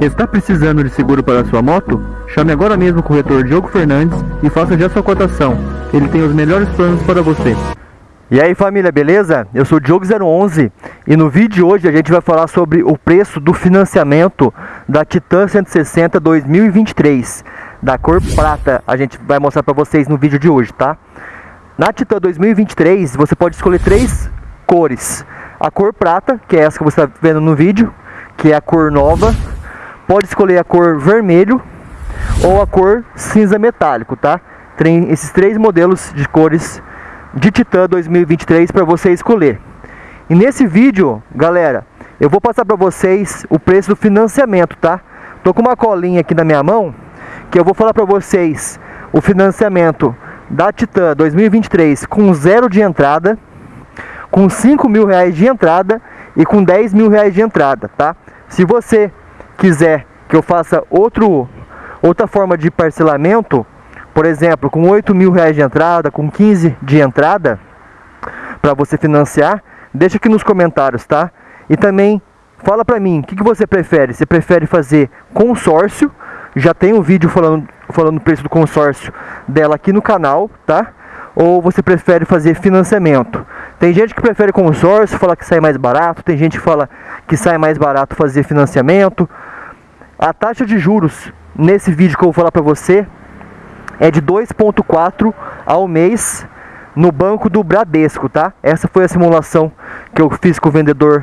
Está precisando de seguro para sua moto? Chame agora mesmo o corretor Diogo Fernandes e faça já sua cotação. Ele tem os melhores planos para você. E aí família, beleza? Eu sou o Diogo011 e no vídeo de hoje a gente vai falar sobre o preço do financiamento da Titan 160 2023 da cor prata. A gente vai mostrar para vocês no vídeo de hoje, tá? Na Titan 2023 você pode escolher três cores. A cor prata, que é essa que você está vendo no vídeo, que é a cor nova. Pode escolher a cor vermelho ou a cor cinza metálico, tá? Tem esses três modelos de cores de Titan 2023 para você escolher. E nesse vídeo, galera, eu vou passar para vocês o preço do financiamento, tá? Tô com uma colinha aqui na minha mão que eu vou falar para vocês o financiamento da Titan 2023 com zero de entrada, com 5 mil reais de entrada e com 10 mil reais de entrada, tá? Se você quiser que eu faça outro, outra forma de parcelamento, por exemplo, com 8 mil reais de entrada, com 15 de entrada, para você financiar, deixa aqui nos comentários, tá? E também fala para mim, o que, que você prefere? Você prefere fazer consórcio? Já tem um vídeo falando, falando o preço do consórcio dela aqui no canal, tá? Ou você prefere fazer financiamento? Tem gente que prefere consórcio, fala que sai mais barato, tem gente que fala que sai mais barato fazer financiamento. A taxa de juros nesse vídeo que eu vou falar para você é de 2,4 ao mês no banco do Bradesco, tá? Essa foi a simulação que eu fiz com o vendedor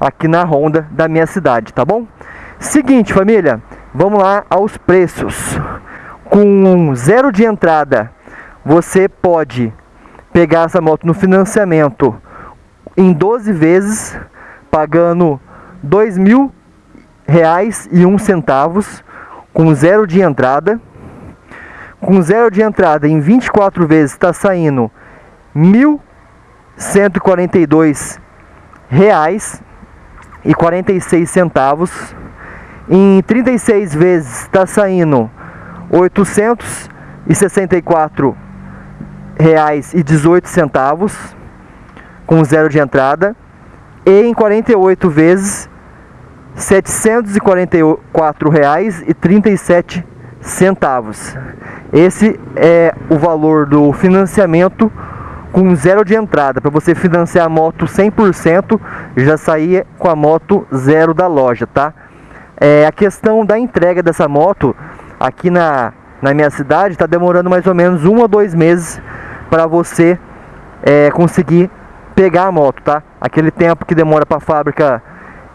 aqui na Honda da minha cidade, tá bom? Seguinte, família, vamos lá aos preços. Com zero de entrada, você pode pegar essa moto no financiamento em 12 vezes, pagando R$ 2.000 com zero de entrada com zero de entrada em 24 vezes está saindo 1.142 reais e 46 centavos. Em 36 vezes está saindo 864 reais e 18 centavos com zero de entrada e em 48 vezes 744 reais e 37 centavos. Esse é o valor do financiamento com zero de entrada. Para você financiar a moto 100%, já sair com a moto zero da loja, tá? É, a questão da entrega dessa moto aqui na, na minha cidade está demorando mais ou menos um ou dois meses para você é, conseguir pegar a moto, tá? Aquele tempo que demora para a fábrica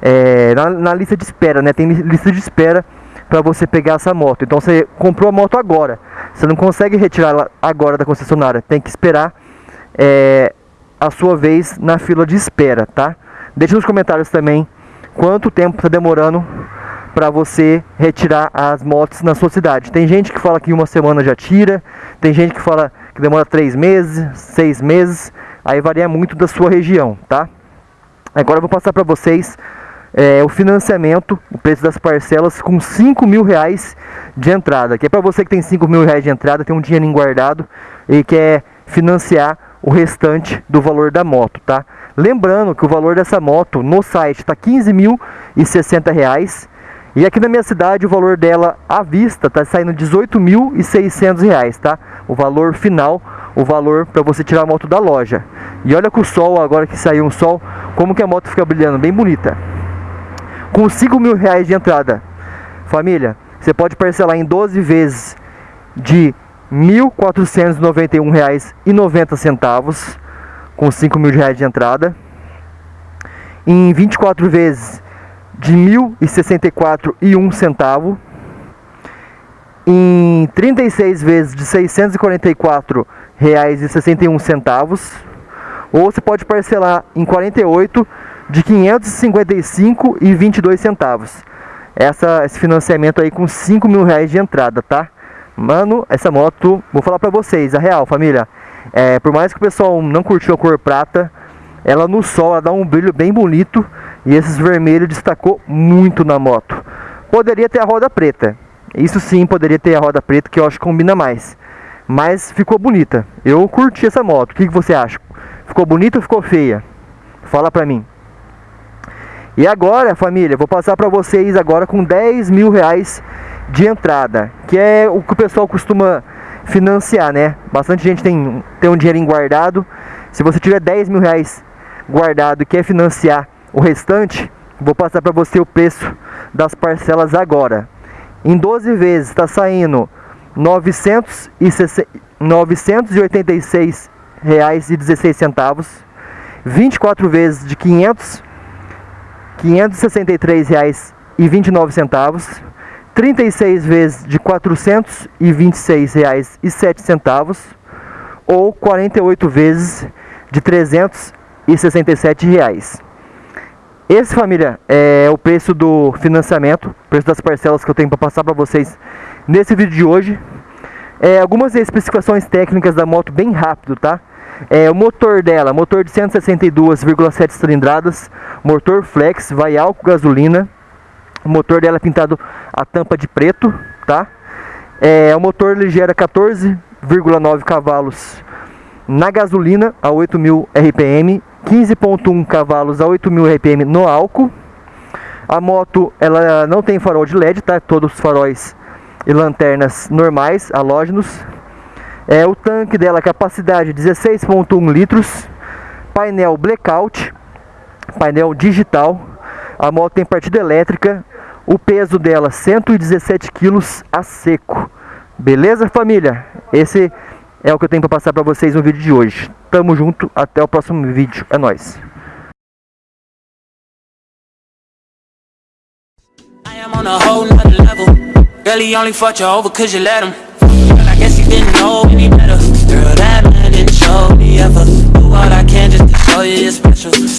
é, na, na lista de espera, né? Tem lista de espera para você pegar essa moto. Então você comprou a moto agora, você não consegue retirá-la agora da concessionária, tem que esperar é, a sua vez na fila de espera, tá? Deixe nos comentários também quanto tempo está demorando para você retirar as motos na sua cidade. Tem gente que fala que uma semana já tira, tem gente que fala que demora três meses, seis meses, aí varia muito da sua região, tá? Agora eu vou passar para vocês é, o financiamento, o preço das parcelas com 5 mil reais de entrada. Que é para você que tem 5 mil reais de entrada, tem um dinheiro guardado e quer financiar o restante do valor da moto, tá? Lembrando que o valor dessa moto no site está 15.060 reais e aqui na minha cidade o valor dela à vista está saindo 18.600 reais, tá? O valor final, o valor para você tirar a moto da loja. E olha com o sol, agora que saiu um sol, como que a moto fica brilhando, bem bonita com 5 mil reais de entrada. Família, você pode parcelar em 12 vezes de R$ 1.491,90 com 5 mil reais de entrada. Em 24 vezes de R$ 1.064,01 centavo. Em 36 vezes de R$ 644,61 centavos. Ou você pode parcelar em 48 de 555 e 22 centavos. Essa, esse financiamento aí com 5 mil reais de entrada, tá? Mano, essa moto, vou falar pra vocês, a real, família. É, por mais que o pessoal não curtiu a cor prata, ela no sol ela dá um brilho bem bonito e esses vermelhos destacou muito na moto. Poderia ter a roda preta, isso sim poderia ter a roda preta que eu acho que combina mais. Mas ficou bonita, eu curti essa moto, o que, que você acha? Ficou bonita ou ficou feia? Fala pra mim. E agora, família, vou passar para vocês agora com 10 mil reais de entrada, que é o que o pessoal costuma financiar, né? Bastante gente tem, tem um dinheirinho guardado. Se você tiver 10 mil reais guardado e quer financiar o restante, vou passar para você o preço das parcelas agora. Em 12 vezes está saindo R$ 986,16 24 vezes de 500 R$ 563,29, 36 vezes de R$ 426,07 ou 48 vezes de 367 reais. Esse, família, é o preço do financiamento, preço das parcelas que eu tenho para passar para vocês nesse vídeo de hoje. É, algumas especificações técnicas da moto bem rápido, tá? É, o motor dela, motor de 162,7 cilindradas, motor flex, vai álcool gasolina. O motor dela é pintado a tampa de preto, tá? É, o motor ele gera 14,9 cavalos na gasolina a 8.000 RPM, 15.1 cavalos a 8.000 RPM no álcool. A moto ela não tem farol de LED, tá? Todos os faróis e lanternas normais, halógenos. É, o tanque dela, capacidade 16.1 litros, painel blackout, painel digital, a moto tem partida elétrica, o peso dela 117 quilos a seco. Beleza, família? Esse é o que eu tenho para passar para vocês no vídeo de hoje. Tamo junto, até o próximo vídeo. É nóis. I am on a whole nother level. Only fought you over cause you let him. Didn't know any better. Girl, that man didn't show me ever. Do all I can just to show you you're special